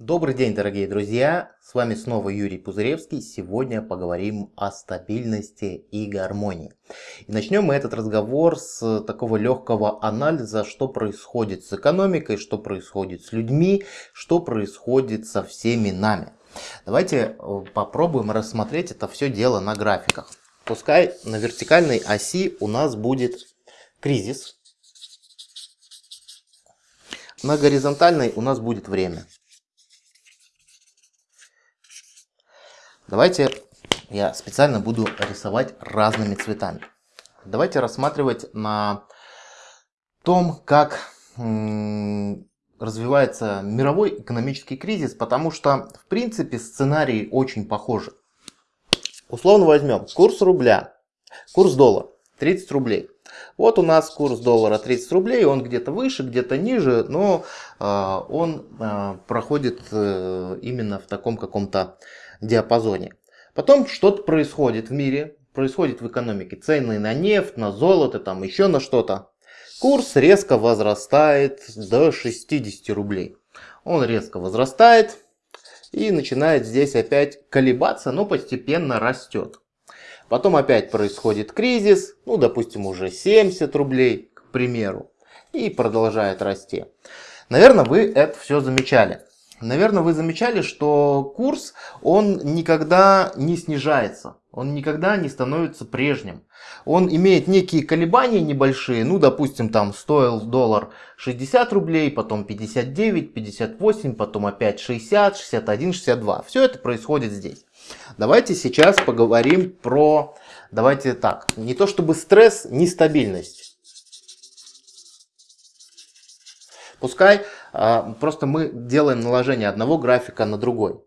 Добрый день, дорогие друзья! С вами снова Юрий Пузыревский. Сегодня поговорим о стабильности и гармонии. И начнем мы этот разговор с такого легкого анализа, что происходит с экономикой, что происходит с людьми, что происходит со всеми нами. Давайте э, попробуем рассмотреть это все дело на графиках. Пускай на вертикальной оси у нас будет кризис, на горизонтальной у нас будет время. Давайте я специально буду рисовать разными цветами. Давайте рассматривать на том, как развивается мировой экономический кризис, потому что, в принципе, сценарии очень похожи. Условно возьмем курс рубля, курс доллара 30 рублей. Вот у нас курс доллара 30 рублей, он где-то выше, где-то ниже, но э, он э, проходит э, именно в таком каком-то диапазоне. Потом что-то происходит в мире, происходит в экономике. Цены на нефть, на золото, там еще на что-то. Курс резко возрастает до 60 рублей. Он резко возрастает и начинает здесь опять колебаться, но постепенно растет. Потом опять происходит кризис, ну допустим уже 70 рублей, к примеру, и продолжает расти. Наверное, вы это все замечали. Наверное, вы замечали, что курс, он никогда не снижается. Он никогда не становится прежним. Он имеет некие колебания небольшие. Ну, допустим, там стоил доллар 60 рублей, потом 59, 58, потом опять 60, 61, 62. Все это происходит здесь. Давайте сейчас поговорим про, давайте так, не то чтобы стресс, нестабильность. Пускай а, просто мы делаем наложение одного графика на другой.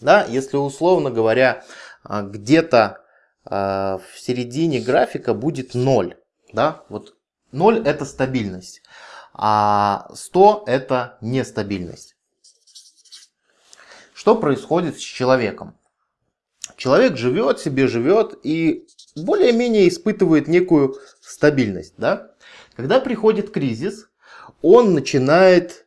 Да, если условно говоря, а, где-то а, в середине графика будет 0. Да? Вот 0 это стабильность, а 100 это нестабильность. Что происходит с человеком? Человек живет себе, живет и более-менее испытывает некую стабильность. Да? Когда приходит кризис, он начинает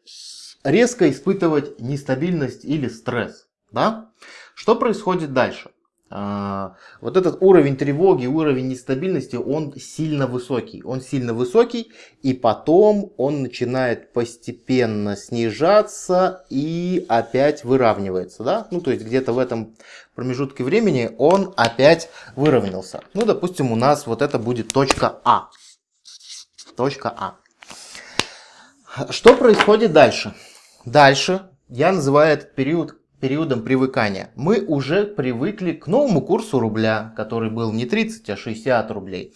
резко испытывать нестабильность или стресс. Да? Что происходит дальше? А, вот этот уровень тревоги, уровень нестабильности, он сильно высокий. Он сильно высокий, и потом он начинает постепенно снижаться и опять выравнивается. Да? Ну, то есть где-то в этом промежутке времени он опять выровнялся. Ну, допустим, у нас вот это будет точка А. Точка А. Что происходит дальше? Дальше я называю этот период периодом привыкания. Мы уже привыкли к новому курсу рубля, который был не 30, а 60 рублей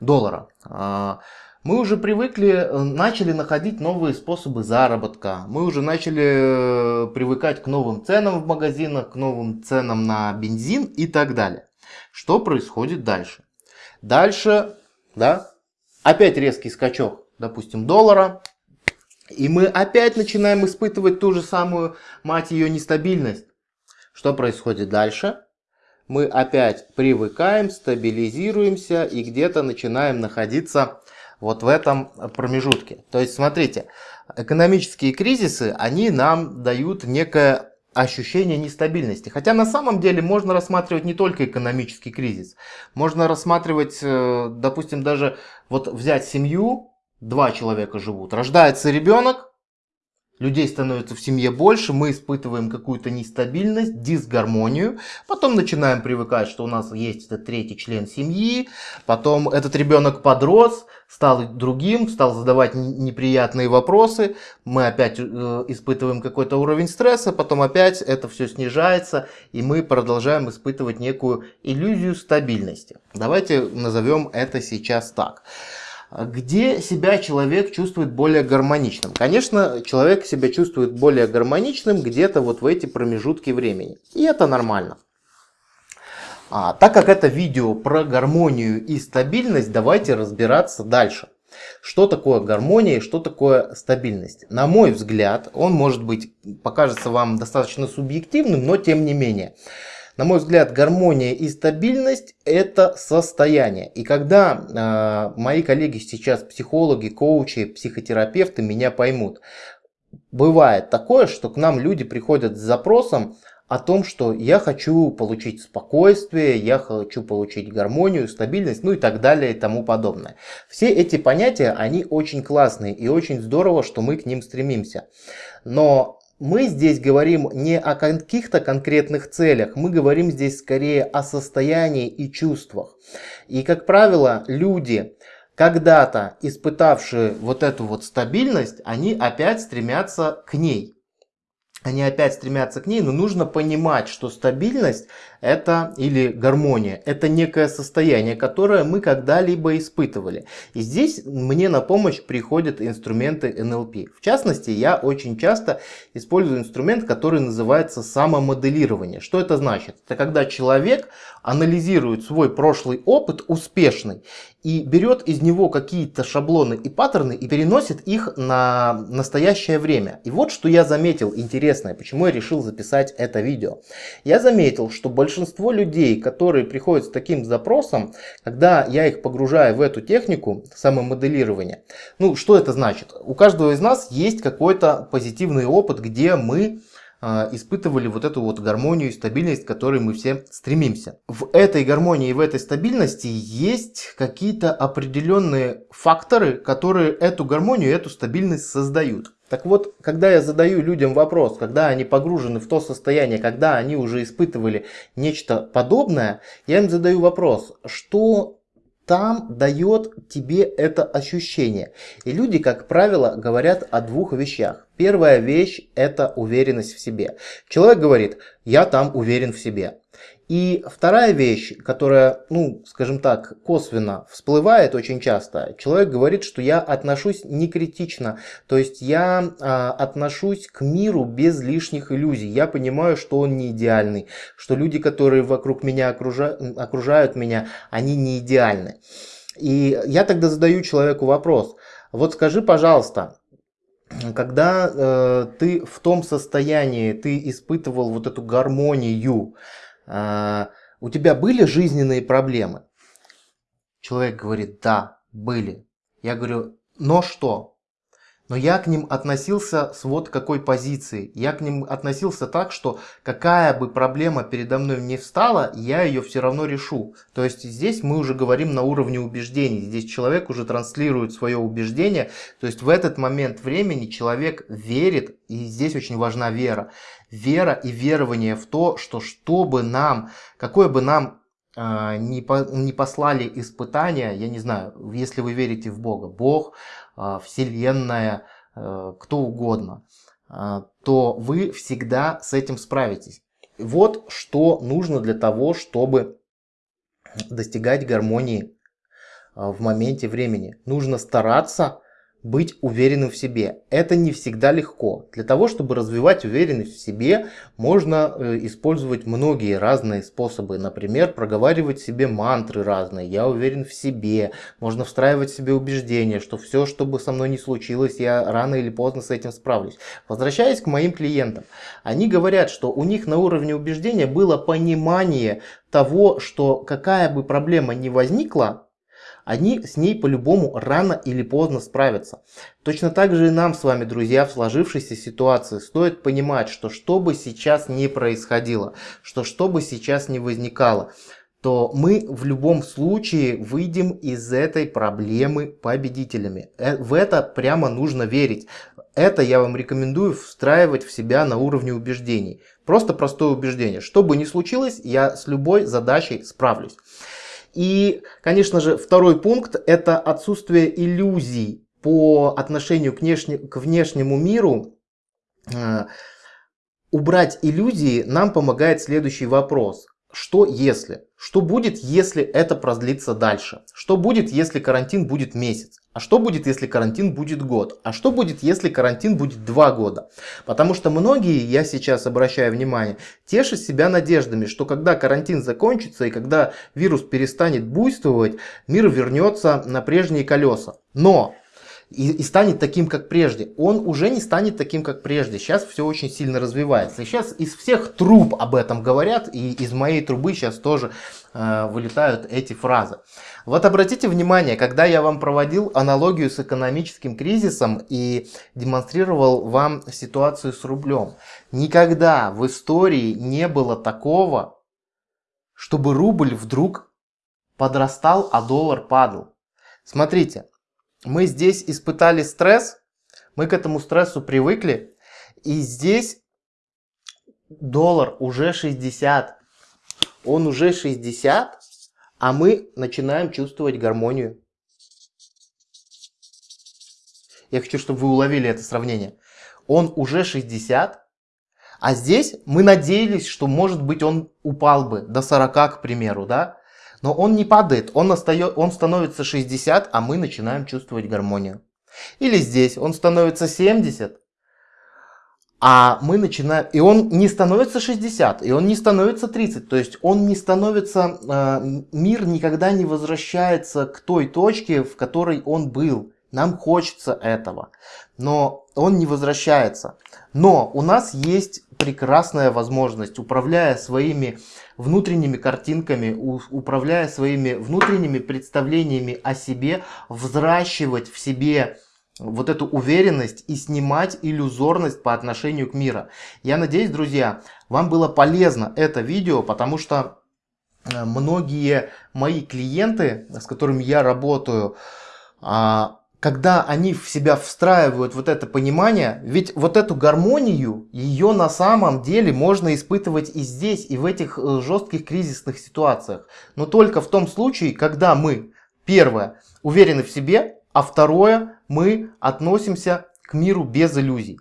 доллара. А, мы уже привыкли, начали находить новые способы заработка. Мы уже начали э, привыкать к новым ценам в магазинах, к новым ценам на бензин и так далее. Что происходит дальше? Дальше, да, опять резкий скачок, допустим, доллара. И мы опять начинаем испытывать ту же самую, мать ее, нестабильность. Что происходит дальше? Мы опять привыкаем, стабилизируемся и где-то начинаем находиться вот в этом промежутке. То есть, смотрите, экономические кризисы, они нам дают некое ощущение нестабильности. Хотя на самом деле можно рассматривать не только экономический кризис. Можно рассматривать, э, допустим, даже вот взять семью, два человека живут. Рождается ребенок, людей становится в семье больше, мы испытываем какую-то нестабильность, дисгармонию, потом начинаем привыкать, что у нас есть этот третий член семьи, потом этот ребенок подрос, стал другим, стал задавать неприятные вопросы, мы опять э, испытываем какой-то уровень стресса, потом опять это все снижается, и мы продолжаем испытывать некую иллюзию стабильности. Давайте назовем это сейчас так. Где себя человек чувствует более гармоничным? Конечно, человек себя чувствует более гармоничным где-то вот в эти промежутки времени. И это нормально. А, так как это видео про гармонию и стабильность, давайте разбираться дальше. Что такое гармония и что такое стабильность? На мой взгляд, он может быть, покажется вам достаточно субъективным, но тем не менее. На мой взгляд, гармония и стабильность – это состояние. И когда э, мои коллеги сейчас, психологи, коучи, психотерапевты, меня поймут, бывает такое, что к нам люди приходят с запросом о том, что я хочу получить спокойствие, я хочу получить гармонию, стабильность, ну и так далее и тому подобное. Все эти понятия, они очень классные и очень здорово, что мы к ним стремимся. Но мы здесь говорим не о каких-то конкретных целях, мы говорим здесь скорее о состоянии и чувствах. И, как правило, люди, когда-то испытавшие вот эту вот стабильность, они опять стремятся к ней они опять стремятся к ней, но нужно понимать, что стабильность это или гармония, это некое состояние, которое мы когда-либо испытывали. И здесь мне на помощь приходят инструменты НЛП. В частности, я очень часто использую инструмент, который называется самомоделирование. Что это значит? Это когда человек анализирует свой прошлый опыт успешный и берет из него какие-то шаблоны и паттерны и переносит их на настоящее время. И вот что я заметил интересное, почему я решил записать это видео. Я заметил, что большинство людей, которые приходят с таким запросом, когда я их погружаю в эту технику самомоделирования, ну что это значит? У каждого из нас есть какой-то позитивный опыт, где мы испытывали вот эту вот гармонию и стабильность, к которой мы все стремимся. В этой гармонии и в этой стабильности есть какие-то определенные факторы, которые эту гармонию эту стабильность создают. Так вот, когда я задаю людям вопрос, когда они погружены в то состояние, когда они уже испытывали нечто подобное, я им задаю вопрос, что там дает тебе это ощущение. И люди, как правило, говорят о двух вещах. Первая вещь – это уверенность в себе. Человек говорит, я там уверен в себе. И вторая вещь, которая, ну, скажем так, косвенно всплывает очень часто, человек говорит, что я отношусь не критично, то есть я а, отношусь к миру без лишних иллюзий. Я понимаю, что он не идеальный, что люди, которые вокруг меня окружают, окружают меня, они не идеальны. И я тогда задаю человеку вопрос, вот скажи, пожалуйста, когда э, ты в том состоянии, ты испытывал вот эту гармонию, у тебя были жизненные проблемы? Человек говорит, да, были. Я говорю, но что? Но я к ним относился с вот какой позиции. Я к ним относился так, что какая бы проблема передо мной не встала, я ее все равно решу. То есть здесь мы уже говорим на уровне убеждений. Здесь человек уже транслирует свое убеждение. То есть в этот момент времени человек верит, и здесь очень важна вера. Вера и верование в то, что что бы нам, какое бы нам не, по, не послали испытания, я не знаю, если вы верите в Бога, Бог, а, Вселенная, э, кто угодно, а, то вы всегда с этим справитесь. Вот что нужно для того, чтобы достигать гармонии а, в моменте времени. Нужно стараться быть уверенным в себе. Это не всегда легко. Для того, чтобы развивать уверенность в себе, можно э, использовать многие разные способы. Например, проговаривать себе мантры разные. Я уверен в себе. Можно встраивать в себе убеждение, что все, что бы со мной ни случилось, я рано или поздно с этим справлюсь. Возвращаясь к моим клиентам. Они говорят, что у них на уровне убеждения было понимание того, что какая бы проблема ни возникла, они с ней по-любому рано или поздно справятся. Точно так же и нам с вами, друзья, в сложившейся ситуации стоит понимать, что что бы сейчас ни происходило, что что бы сейчас ни возникало, то мы в любом случае выйдем из этой проблемы победителями. Э, в это прямо нужно верить. Это я вам рекомендую встраивать в себя на уровне убеждений. Просто простое убеждение. Что бы ни случилось, я с любой задачей справлюсь. И, конечно же, второй пункт – это отсутствие иллюзий по отношению к, внешне, к внешнему миру. Э, убрать иллюзии нам помогает следующий вопрос. Что если? Что будет, если это продлится дальше? Что будет, если карантин будет месяц? А что будет, если карантин будет год? А что будет, если карантин будет два года? Потому что многие, я сейчас обращаю внимание, тешат себя надеждами, что когда карантин закончится и когда вирус перестанет буйствовать, мир вернется на прежние колеса. Но и, и станет таким, как прежде. Он уже не станет таким, как прежде. Сейчас все очень сильно развивается. И сейчас из всех труб об этом говорят, и из моей трубы сейчас тоже э, вылетают эти фразы. Вот обратите внимание, когда я вам проводил аналогию с экономическим кризисом и демонстрировал вам ситуацию с рублем. Никогда в истории не было такого, чтобы рубль вдруг подрастал, а доллар падал. Смотрите, мы здесь испытали стресс, мы к этому стрессу привыкли, и здесь доллар уже 60, он уже 60, а мы начинаем чувствовать гармонию. Я хочу, чтобы вы уловили это сравнение. Он уже 60, а здесь мы надеялись, что может быть он упал бы до 40, к примеру, да? Но он не падает, он, остает, он становится 60, а мы начинаем чувствовать гармонию. Или здесь он становится 70, а мы начинаем... И он не становится 60, и он не становится 30. То есть он не становится... Э, мир никогда не возвращается к той точке, в которой он был. Нам хочется этого. Но он не возвращается. Но у нас есть прекрасная возможность, управляя своими внутренними картинками, управляя своими внутренними представлениями о себе, взращивать в себе вот эту уверенность и снимать иллюзорность по отношению к миру. Я надеюсь, друзья, вам было полезно это видео, потому что э, многие мои клиенты, с которыми я работаю, а, когда они в себя встраивают вот это понимание, ведь вот эту гармонию, ее на самом деле можно испытывать и здесь, и в этих э, жестких кризисных ситуациях. Но только в том случае, когда мы, первое, уверены в себе, а второе, мы относимся к миру без иллюзий.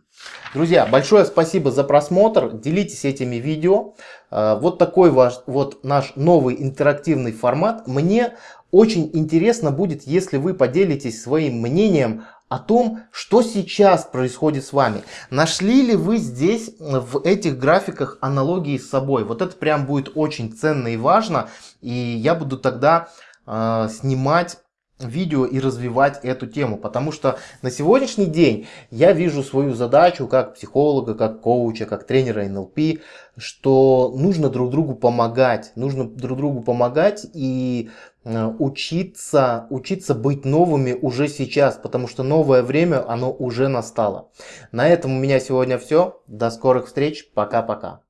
Друзья, большое спасибо за просмотр, делитесь этими видео. Э, вот такой ваш, вот наш новый интерактивный формат. Мне очень интересно будет, если вы поделитесь своим мнением о том, что сейчас происходит с вами. Нашли ли вы здесь в этих графиках аналогии с собой? Вот это прям будет очень ценно и важно. И я буду тогда э, снимать видео и развивать эту тему. Потому что на сегодняшний день я вижу свою задачу как психолога, как коуча, как тренера НЛП, что нужно друг другу помогать. Нужно друг другу помогать и э, учиться, учиться быть новыми уже сейчас, потому что новое время, оно уже настало. На этом у меня сегодня все. До скорых встреч. Пока-пока.